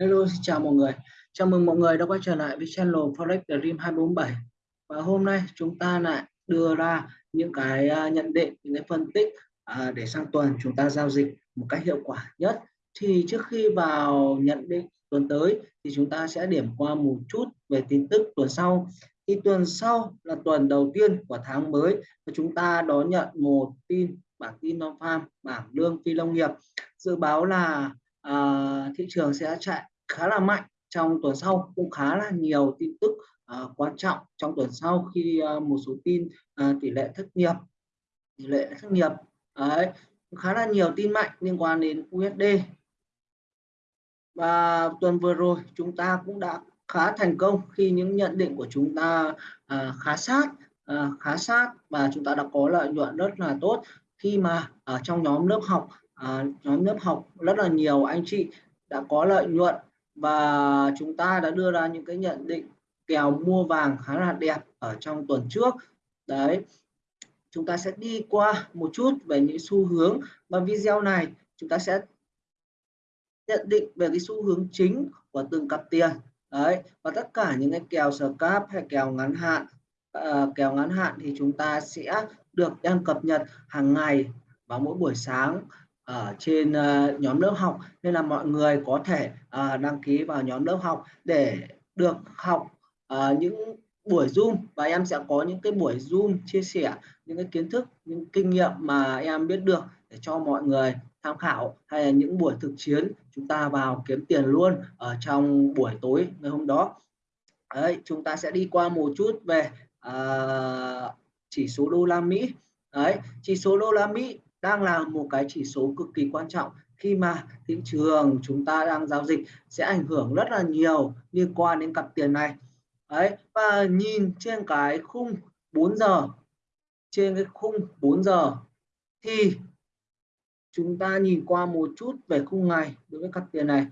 Hello, xin chào mọi người. Chào mừng mọi người đã quay trở lại với channel Forex Dream 247. Và hôm nay chúng ta lại đưa ra những cái à, nhận định, những cái phân tích à, để sang tuần chúng ta giao dịch một cách hiệu quả nhất. Thì trước khi vào nhận định tuần tới thì chúng ta sẽ điểm qua một chút về tin tức tuần sau. Thì tuần sau là tuần đầu tiên của tháng mới và chúng ta đón nhận một tin bản tin non farm bảng lương phi nông nghiệp dự báo là uh, thị trường sẽ chạy khá là mạnh trong tuần sau cũng khá là nhiều tin tức uh, quan trọng trong tuần sau khi uh, một số tin uh, tỷ lệ thất nghiệp tỷ lệ thất nghiệp đấy khá là nhiều tin mạnh liên quan đến USD và tuần vừa rồi chúng ta cũng đã khá thành công khi những nhận định của chúng ta uh, khá sát uh, khá sát và chúng ta đã có lợi nhuận rất là tốt khi mà ở trong nhóm lớp học à, nhóm lớp học rất là nhiều anh chị đã có lợi nhuận và chúng ta đã đưa ra những cái nhận định kèo mua vàng khá là đẹp ở trong tuần trước. Đấy chúng ta sẽ đi qua một chút về những xu hướng. Và video này chúng ta sẽ nhận định về cái xu hướng chính của từng cặp tiền. Đấy và tất cả những cái kèo scalp hay kèo ngắn hạn uh, kèo ngắn hạn thì chúng ta sẽ được đang cập nhật hàng ngày vào mỗi buổi sáng ở trên uh, nhóm lớp học. Nên là mọi người có thể uh, đăng ký vào nhóm lớp học để được học uh, những buổi zoom. Và em sẽ có những cái buổi zoom chia sẻ những cái kiến thức những kinh nghiệm mà em biết được để cho mọi người tham khảo. Hay là những buổi thực chiến chúng ta vào kiếm tiền luôn ở trong buổi tối ngày hôm đó. Đấy chúng ta sẽ đi qua một chút về uh, chỉ số đô la Mỹ. Đấy chỉ số đô la Mỹ đang là một cái chỉ số cực kỳ quan trọng. Khi mà thị trường chúng ta đang giao dịch sẽ ảnh hưởng rất là nhiều liên quan đến cặp tiền này. Đấy, và nhìn trên cái khung 4 giờ, trên cái khung 4 giờ thì chúng ta nhìn qua một chút về khung ngày đối với cặp tiền này.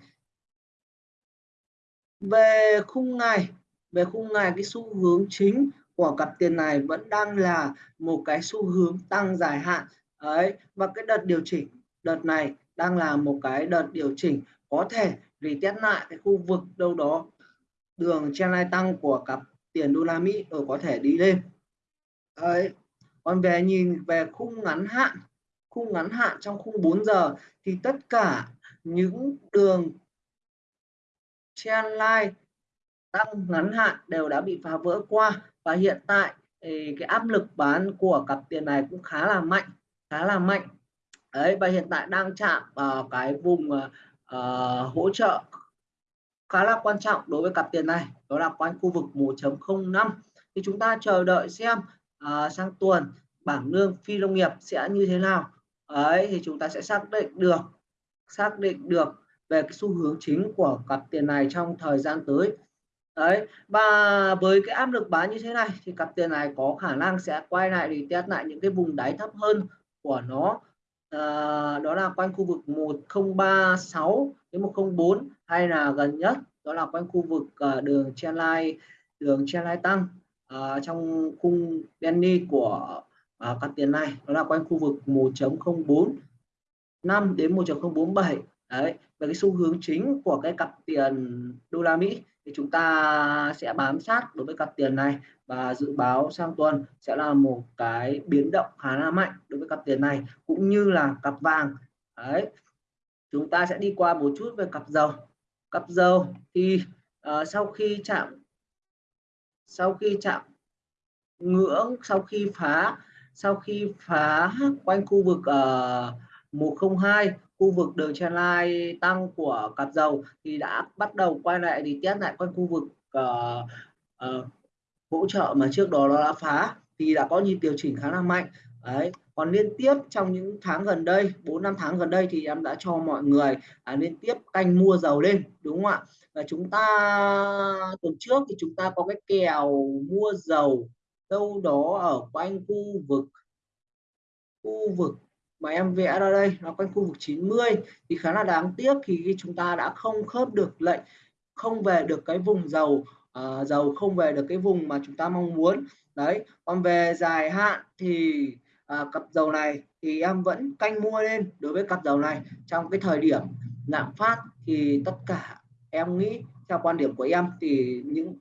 Về khung ngày, về khung ngày cái xu hướng chính của cặp tiền này vẫn đang là một cái xu hướng tăng dài hạn đấy, và cái đợt điều chỉnh đợt này đang là một cái đợt điều chỉnh có thể retest lại cái khu vực đâu đó đường trendline tăng của cặp tiền đô la Mỹ rồi có thể đi lên. Đấy, còn về nhìn về khung ngắn hạn, khung ngắn hạn trong khung 4 giờ thì tất cả những đường trendline tăng ngắn hạn đều đã bị phá vỡ qua, và hiện tại cái áp lực bán của cặp tiền này cũng khá là mạnh khá là mạnh. Đấy và hiện tại đang chạm vào cái vùng uh, hỗ trợ khá là quan trọng đối với cặp tiền này đó là quanh khu vực 1.05 thì chúng ta chờ đợi xem uh, sang tuần bảng lương phi nông nghiệp sẽ như thế nào. Ấy thì chúng ta sẽ xác định được xác định được về cái xu hướng chính của cặp tiền này trong thời gian tới. Đấy và với cái áp lực bán như thế này thì cặp tiền này có khả năng sẽ quay lại để test lại những cái vùng đáy thấp hơn của nó. À, đó là quanh khu vực 1036 đến 104 hay là gần nhất đó là quanh khu vực uh, đường trendline đường trendline tăng uh, trong khung Denny của à, uh, cặp tiền này. Đó là quanh khu vực 1.04 5 đến 1.047 đấy về cái xu hướng chính của cái cặp tiền đô la Mỹ thì chúng ta sẽ bám sát đối với cặp tiền này và dự báo sang tuần sẽ là một cái biến động khá là mạnh đối với cặp tiền này cũng như là cặp vàng. Đấy chúng ta sẽ đi qua một chút về cặp dầu. Cặp dầu thì uh, sau khi chạm sau khi chạm ngưỡng sau khi phá sau khi phá quanh khu vực ờ, uh, 102 khu vực đường trendline tăng của cặp dầu thì đã bắt đầu quay lại thì test lại quanh khu vực uh, uh, hỗ trợ mà trước đó nó đã phá thì đã có nhịp điều chỉnh khá là mạnh. Đấy còn liên tiếp trong những tháng gần đây 4 năm tháng gần đây thì em đã cho mọi người à, liên tiếp canh mua dầu lên đúng không ạ? Và chúng ta tuần trước thì chúng ta có cái kèo mua dầu đâu đó ở quanh khu vực khu vực mà em vẽ ra đây nó quanh khu vực 90 thì khá là đáng tiếc thì chúng ta đã không khớp được lệnh không về được cái vùng dầu uh, dầu không về được cái vùng mà chúng ta mong muốn. Đấy còn về dài hạn thì uh, cặp dầu này thì em vẫn canh mua lên đối với cặp dầu này. Trong cái thời điểm lạm phát thì tất cả em nghĩ theo quan điểm của em thì những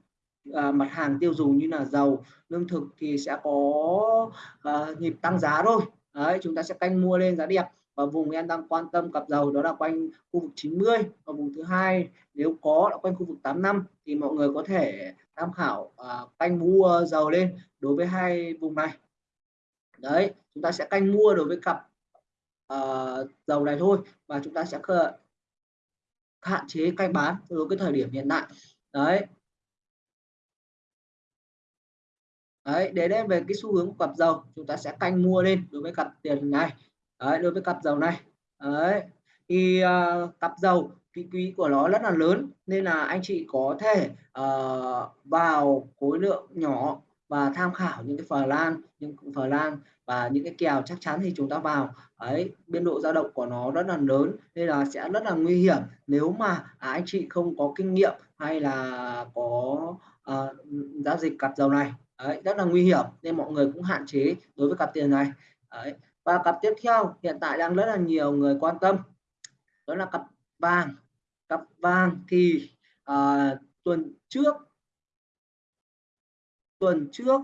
à, mặt hàng tiêu dùng như là dầu lương thực thì sẽ có à, nhịp tăng giá thôi đấy chúng ta sẽ canh mua lên giá đẹp. Và vùng em đang quan tâm cặp dầu đó là quanh khu vực 90 và vùng thứ hai nếu có là quanh khu vực 85 thì mọi người có thể tham khảo uh, canh mua dầu lên đối với hai vùng này. Đấy chúng ta sẽ canh mua đối với cặp uh, dầu này thôi và chúng ta sẽ hạn chế canh bán đối với thời điểm hiện tại. Đấy đấy để đem về cái xu hướng của cặp dầu chúng ta sẽ canh mua lên đối với cặp tiền này. Đấy, đối với cặp dầu này. Đấy thì uh, cặp dầu cái quý của nó rất là lớn nên là anh chị có thể uh, vào khối lượng nhỏ và tham khảo những cái phở lan những phở lan và những cái kèo chắc chắn thì chúng ta vào. Ấy biên độ dao động của nó rất là lớn nên là sẽ rất là nguy hiểm. Nếu mà à, anh chị không có kinh nghiệm hay là có uh, giao dịch cặp dầu này đấy, rất là nguy hiểm nên mọi người cũng hạn chế đối với cặp tiền này đấy. và cặp tiếp theo hiện tại đang rất là nhiều người quan tâm đó là cặp vàng cặp vàng thì uh, tuần trước tuần trước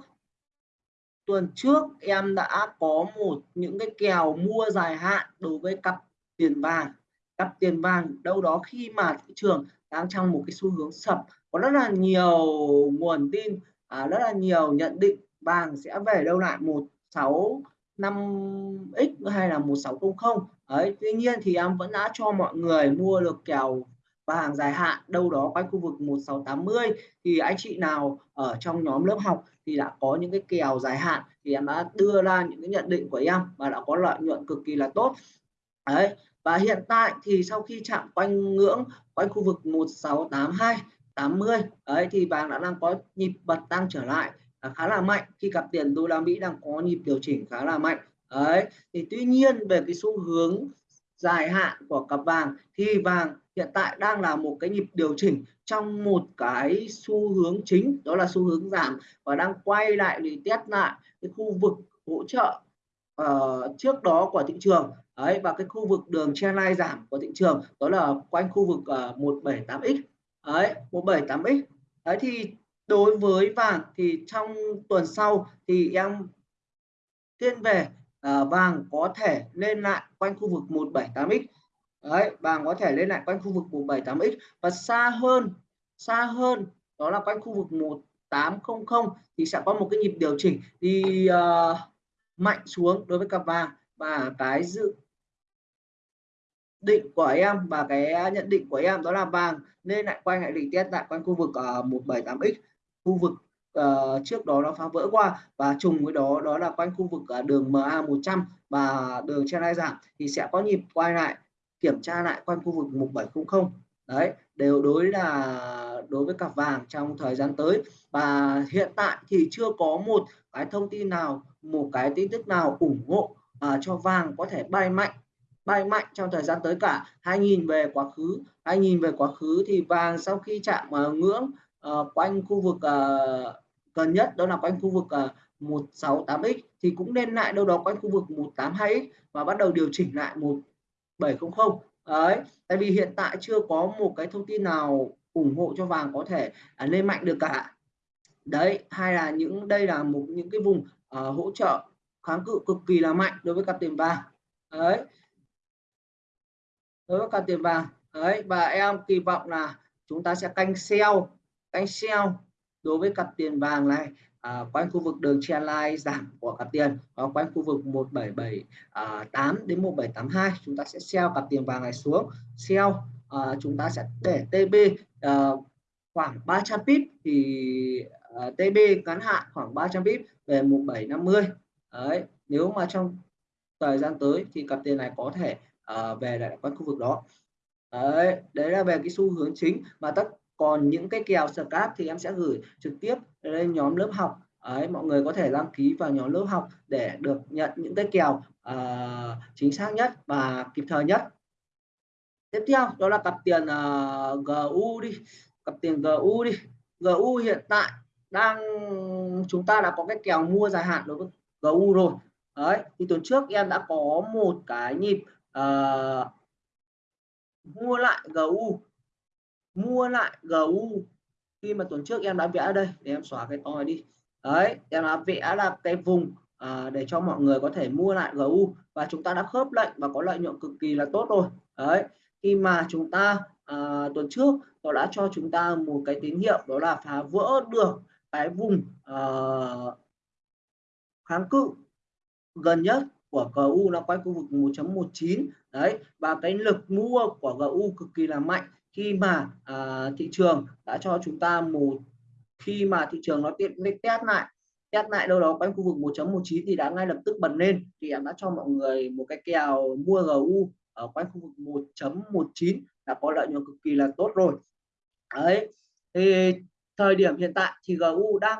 tuần trước em đã có một những cái kèo mua dài hạn đối với cặp tiền vàng cặp tiền vàng đâu đó khi mà thị trường đang trong một cái xu hướng sập có rất là nhiều nguồn tin à, rất là nhiều nhận định vàng sẽ về đâu lại một sáu năm x hay là một sáu không không. Ấy tuy nhiên thì em vẫn đã cho mọi người mua được kèo vàng dài hạn đâu đó quanh khu vực 1680 thì anh chị nào ở trong nhóm lớp học thì đã có những cái kèo dài hạn thì em đã đưa ra những cái nhận định của em và đã có lợi nhuận cực kỳ là tốt. Đấy và hiện tại thì sau khi chạm quanh ngưỡng quanh khu vực 1682 80 đấy thì vàng đã đang có nhịp bật tăng trở lại à, khá là mạnh. Khi cặp tiền đô la Mỹ đang có nhịp điều chỉnh khá là mạnh. Đấy thì tuy nhiên về cái xu hướng dài hạn của cặp vàng thì vàng hiện tại đang là một cái nhịp điều chỉnh trong một cái xu hướng chính đó là xu hướng giảm và đang quay lại để test lại cái khu vực hỗ trợ uh, trước đó của thị trường. Ấy và cái khu vực đường trendline giảm của thị trường đó là quanh khu vực ờ, uh, 178x đấy 178x đấy thì đối với vàng thì trong tuần sau thì em thiên về à, vàng có thể lên lại quanh khu vực 178x đấy vàng có thể lên lại quanh khu vực 178x và xa hơn xa hơn đó là quanh khu vực 1800 thì sẽ có một cái nhịp điều chỉnh đi uh, mạnh xuống đối với cặp vàng. Và cái dự định của em và cái nhận định của em đó là vàng nên lại quay lại định test tại quanh khu vực ờ, uh, 178x khu vực uh, trước đó nó phá vỡ qua và trùng với đó đó là quanh khu vực uh, đường MA 100 và đường trên hai giảm thì sẽ có nhịp quay lại kiểm tra lại quanh khu vực 1700 đấy đều đối là đối với cặp vàng trong thời gian tới. Và hiện tại thì chưa có một cái thông tin nào một cái tin tức nào ủng hộ uh, cho vàng có thể bay mạnh bay mạnh trong thời gian tới cả. Hai nhìn về quá khứ hai nhìn về quá khứ thì vàng sau khi chạm uh, ngưỡng uh, quanh khu vực uh, gần nhất đó là quanh khu vực uh, 168x thì cũng nên lại đâu đó quanh khu vực 182x và bắt đầu điều chỉnh lại 1700 đấy tại vì hiện tại chưa có một cái thông tin nào ủng hộ cho vàng có thể uh, lên mạnh được cả. Đấy hay là những đây là một những cái vùng uh, hỗ trợ kháng cự cực kỳ là mạnh đối với cặp tiền vàng. Đấy đối với cặp tiền vàng đấy và em kỳ vọng là chúng ta sẽ canh sell canh sell đối với cặp tiền vàng này à, quanh khu vực đường trendline giảm của cặp tiền và quanh khu vực 1778 à, đến 1782 chúng ta sẽ sell cặp tiền vàng này xuống. Sell à, chúng ta sẽ để TB à, khoảng 300 pip thì à, TB ngắn hạn khoảng 300 pip về 1750 đấy nếu mà trong thời gian tới thì cặp tiền này có thể À, về lại quan khu vực đó. Đấy đấy là về cái xu hướng chính. Mà tất còn những cái kèo scrap thì em sẽ gửi trực tiếp lên nhóm lớp học. Ấy mọi người có thể đăng ký vào nhóm lớp học để được nhận những cái kèo uh, chính xác nhất và kịp thời nhất. Tiếp theo đó là cặp tiền à, uh, GU đi. Cặp tiền GU đi. GU hiện tại đang chúng ta đã có cái kèo mua dài hạn đối với GU rồi. Đấy thì tuần trước em đã có một cái nhịp uh, mua lại GU mua lại GU khi mà tuần trước em đã vẽ đây để em xóa cái to đi. Đấy em đã vẽ là cái vùng à, để cho mọi người có thể mua lại GU và chúng ta đã khớp lệnh và có lợi nhuận cực kỳ là tốt rồi. Đấy khi mà chúng ta à, tuần trước nó đã cho chúng ta một cái tín hiệu đó là phá vỡ được cái vùng uh, kháng cự gần nhất của GU nó quay khu vực 1.19 đấy và cái lực mua của GU cực kỳ là mạnh. Khi mà à, thị trường đã cho chúng ta một khi mà thị trường nó tiện test lại test lại đâu đó quanh khu vực 1.19 thì đã ngay lập tức bật lên. Thì em đã cho mọi người một cái kèo mua GU ở quanh khu vực 1.19 đã có lợi nhuận cực kỳ là tốt rồi. Đấy thì thời điểm hiện tại thì GU đang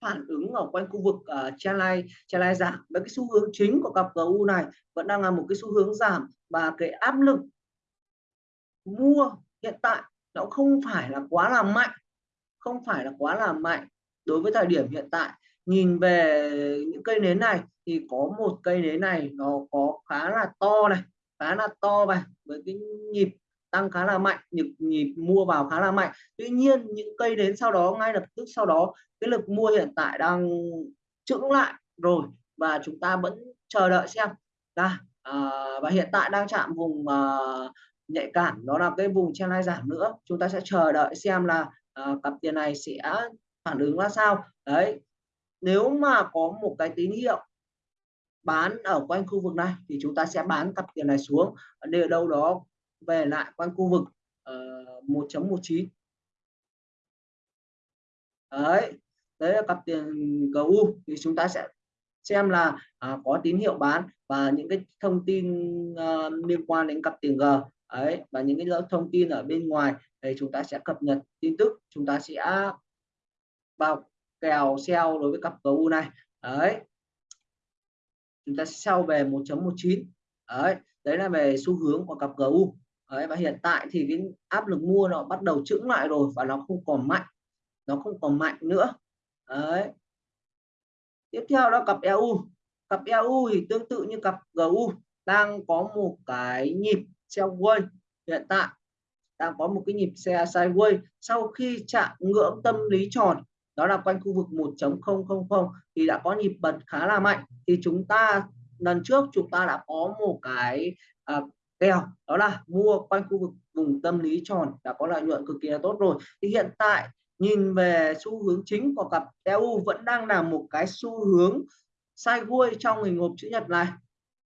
phản ứng ở quanh khu vực ờ, uh, channel channel giảm. Với cái xu hướng chính của cặp GU này vẫn đang là một cái xu hướng giảm và cái áp lực mua hiện tại nó không phải là quá là mạnh không phải là quá là mạnh đối với thời điểm hiện tại. Nhìn về những cây nến này thì có một cây nến này nó có khá là to này khá là to này với cái nhịp tăng khá là mạnh nhịp nhịp mua vào khá là mạnh. Tuy nhiên những cây đến sau đó ngay lập tức sau đó cái lực mua hiện tại đang chững lại rồi và chúng ta vẫn chờ đợi xem. À, và hiện tại đang chạm vùng à, nhạy cảm đó là cái vùng chen giảm nữa. Chúng ta sẽ chờ đợi xem là à, cặp tiền này sẽ phản ứng ra sao. Đấy nếu mà có một cái tín hiệu bán ở quanh khu vực này thì chúng ta sẽ bán cặp tiền này xuống. Để đâu đó về lại quanh khu vực ờ, uh, 1.19 đấy đấy là cặp tiền GU thì chúng ta sẽ xem là à, có tín hiệu bán và những cái thông tin uh, liên quan đến cặp tiền G. Ấy và những cái thông tin ở bên ngoài thì chúng ta sẽ cập nhật tin tức. Chúng ta sẽ vào kèo sell đối với cặp GU này. Đấy. Chúng ta sẽ sell về 1.19 đấy đấy là về xu hướng của cặp GU đấy, và hiện tại thì cái áp lực mua nó bắt đầu chững lại rồi và nó không còn mạnh. Nó không còn mạnh nữa. Đấy. Tiếp theo đó cặp EU cặp EU thì tương tự như cặp GU đang có một cái nhịp sideways hiện tại. Đang có một cái nhịp xe sideways sau khi chạm ngưỡng tâm lý tròn đó là quanh khu vực 1.000 thì đã có nhịp bật khá là mạnh. Thì chúng ta lần trước chúng ta đã có một cái à, kèo đó là mua quanh khu vực vùng tâm lý tròn đã có lợi nhuận cực kỳ là tốt rồi. Thì hiện tại nhìn về xu hướng chính của cặp EU vẫn đang là một cái xu hướng sideways trong hình hộp chữ nhật này.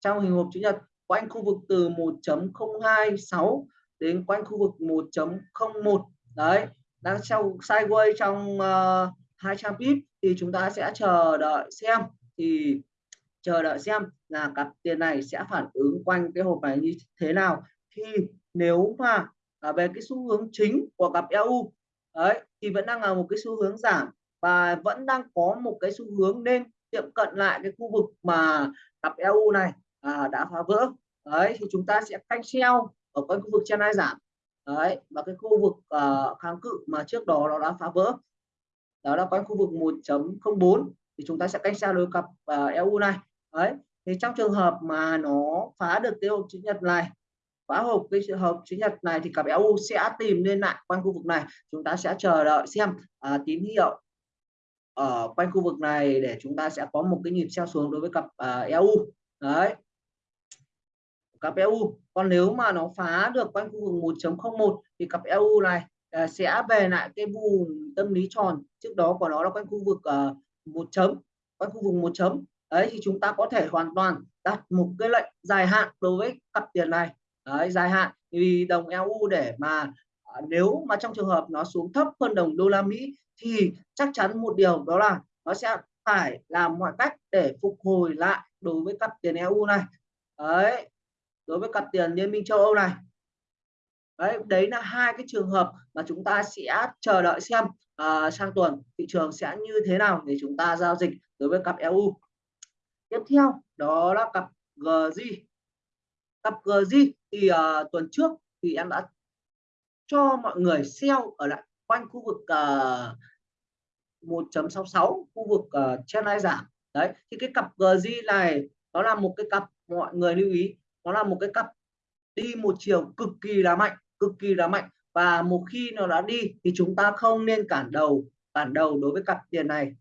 Trong hình hộp chữ nhật quanh khu vực từ 1.026 đến quanh khu vực 1.01 đấy đang trong sideways trong uh, 200 pip thì chúng ta sẽ chờ đợi xem. Thì chờ đợi xem là cặp tiền này sẽ phản ứng quanh cái hộp này như thế nào. Thì nếu mà về cái xu hướng chính của cặp EU đấy thì vẫn đang là một cái xu hướng giảm và vẫn đang có một cái xu hướng nên tiệm cận lại cái khu vực mà cặp EU này à, đã phá vỡ. Đấy thì chúng ta sẽ canh sell ở quanh khu vực trên hai giảm. Đấy và cái khu vực uh, kháng cự mà trước đó nó đã phá vỡ đó là quanh khu vực 1.04 thì chúng ta sẽ canh sell đối cặp à, uh, EU này đấy thì trong trường hợp mà nó phá được cái hộp chữ nhật này phá hộp cái hộp chữ nhật này thì cặp EU sẽ tìm lên lại quanh khu vực này. Chúng ta sẽ chờ đợi xem à, tín hiệu ở quanh khu vực này để chúng ta sẽ có một cái nhịp xeo xuống đối với cặp à, EU đấy. Cặp EU còn nếu mà nó phá được quanh khu vực 1.01 thì cặp EU này à, sẽ về lại cái vùng tâm lý tròn trước đó của nó là quanh khu vực à, một chấm quanh khu vực một chấm đấy thì chúng ta có thể hoàn toàn đặt một cái lệnh dài hạn đối với cặp tiền này. Đấy, dài hạn vì đồng EU để mà à, nếu mà trong trường hợp nó xuống thấp hơn đồng đô la Mỹ thì chắc chắn một điều đó là nó sẽ phải làm mọi cách để phục hồi lại đối với cặp tiền EU này. Đấy đối với cặp tiền liên minh châu Âu này. Đấy đấy là hai cái trường hợp mà chúng ta sẽ chờ đợi xem uh, sang tuần thị trường sẽ như thế nào để chúng ta giao dịch đối với cặp EU tiếp theo đó là cặp GG cặp GG thì uh, tuần trước thì em đã cho mọi người sell ở lại quanh khu vực ờ, uh, 1.66 khu vực ờ, uh, trên ai giảm. Đấy thì cái cặp GG này đó là một cái cặp mọi người lưu ý nó là một cái cặp đi một chiều cực kỳ là mạnh cực kỳ là mạnh. Và một khi nó đã đi thì chúng ta không nên cản đầu cản đầu đối với cặp tiền này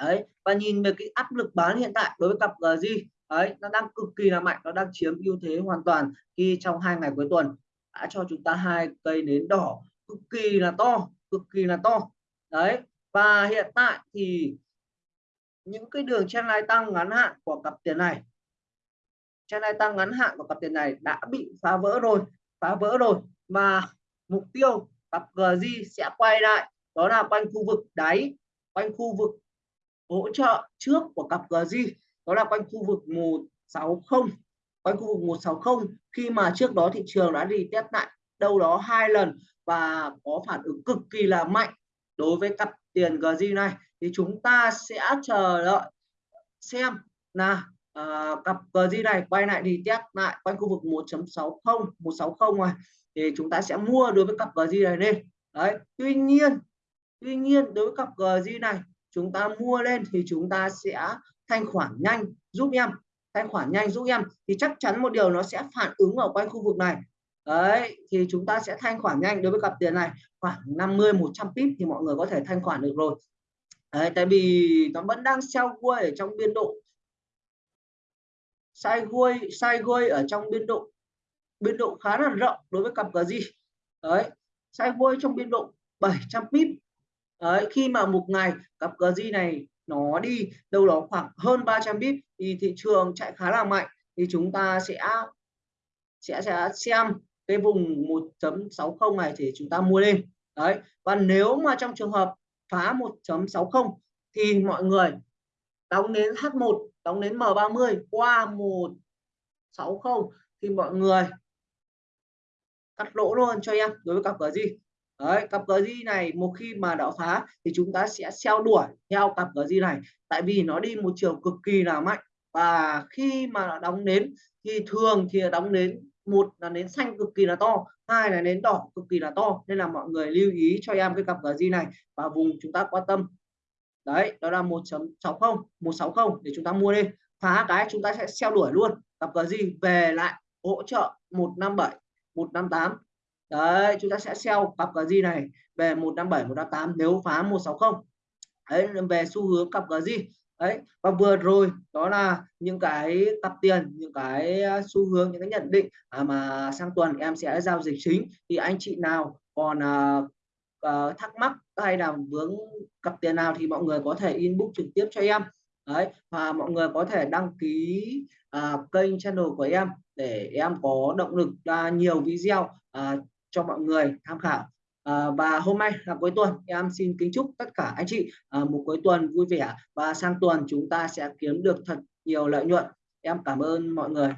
đấy, và nhìn về cái áp lực bán hiện tại đối với cặp ờ, GG đấy, nó đang cực kỳ là mạnh, nó đang chiếm ưu thế hoàn toàn khi trong hai ngày cuối tuần, đã cho chúng ta hai cây nến đỏ cực kỳ là to, cực kỳ là to. Đấy, và hiện tại thì những cái đường chen lai tăng ngắn hạn của cặp tiền này chen lai tăng ngắn hạn của cặp tiền này đã bị phá vỡ rồi, phá vỡ rồi. Và mục tiêu cặp ờ, GG sẽ quay lại, đó là quanh khu vực đáy, quanh khu vực hỗ trợ trước của cặp GG đó là quanh khu vực 160 quanh khu vực 160 khi mà trước đó thị trường đã đi test lại đâu đó hai lần và có phản ứng cực kỳ là mạnh đối với cặp tiền GG này thì chúng ta sẽ chờ đợi xem là uh, cặp GG này quay lại đi test lại quanh khu vực 1.60 160 này thì chúng ta sẽ mua đối với cặp GG này lên. Đấy tuy nhiên tuy nhiên đối với cặp GG này chúng ta mua lên thì chúng ta sẽ thanh khoản nhanh giúp em. Thanh khoản nhanh giúp em. Thì chắc chắn một điều nó sẽ phản ứng ở quanh khu vực này. Đấy thì chúng ta sẽ thanh khoản nhanh. Đối với cặp tiền này khoảng 50 100 pip thì mọi người có thể thanh khoản được rồi. Đấy, tại vì nó vẫn đang sell quay ở trong biên độ. Sai quay sai quay ở trong biên độ. Biên độ khá là rộng đối với cặp gì đấy sai quay trong biên độ 700 pip đấy, khi mà một ngày cặp GG này nó đi đâu đó khoảng hơn 300 pip thì thị trường chạy khá là mạnh thì chúng ta sẽ sẽ sẽ xem cái vùng 1.60 này thì chúng ta mua lên. Đấy và nếu mà trong trường hợp phá 1.60 thì mọi người đóng đến H1 đóng đến M30 qua 160 thì mọi người cắt lỗ luôn cho em đối với cặp cờ gì đấy, cặp cờ di này một khi mà đảo phá thì chúng ta sẽ xeo đuổi theo cặp cờ di này. Tại vì nó đi một chiều cực kỳ là mạnh. Và khi mà đóng nến thì thường thì đóng nến, một là nến xanh cực kỳ là to, hai là nến đỏ cực kỳ là to. Nên là mọi người lưu ý cho em cái cặp cờ di này và vùng chúng ta quan tâm. Đấy, đó là 1.60 160 để chúng ta mua đi. Phá cái chúng ta sẽ xeo đuổi luôn. Cặp cờ di về lại hỗ trợ 157 158 đấy chúng ta sẽ sell cặp GG này về 157 158 nếu phá 160 đấy về xu hướng cặp GG đấy và vừa rồi đó là những cái cặp tiền những cái à, xu hướng những cái nhận định à, mà sang tuần em sẽ giao dịch chính. Thì anh chị nào còn uh, thắc mắc hay là vướng cặp tiền nào thì mọi người có thể inbox trực tiếp cho em. Đấy và mọi người có thể đăng ký uh, kênh channel của em để em có động lực ra nhiều video uh, cho mọi người tham khảo. À, và hôm nay là cuối tuần em xin kính chúc tất cả anh chị à, một cuối tuần vui vẻ. Và sang tuần chúng ta sẽ kiếm được thật nhiều lợi nhuận. Em cảm ơn mọi người.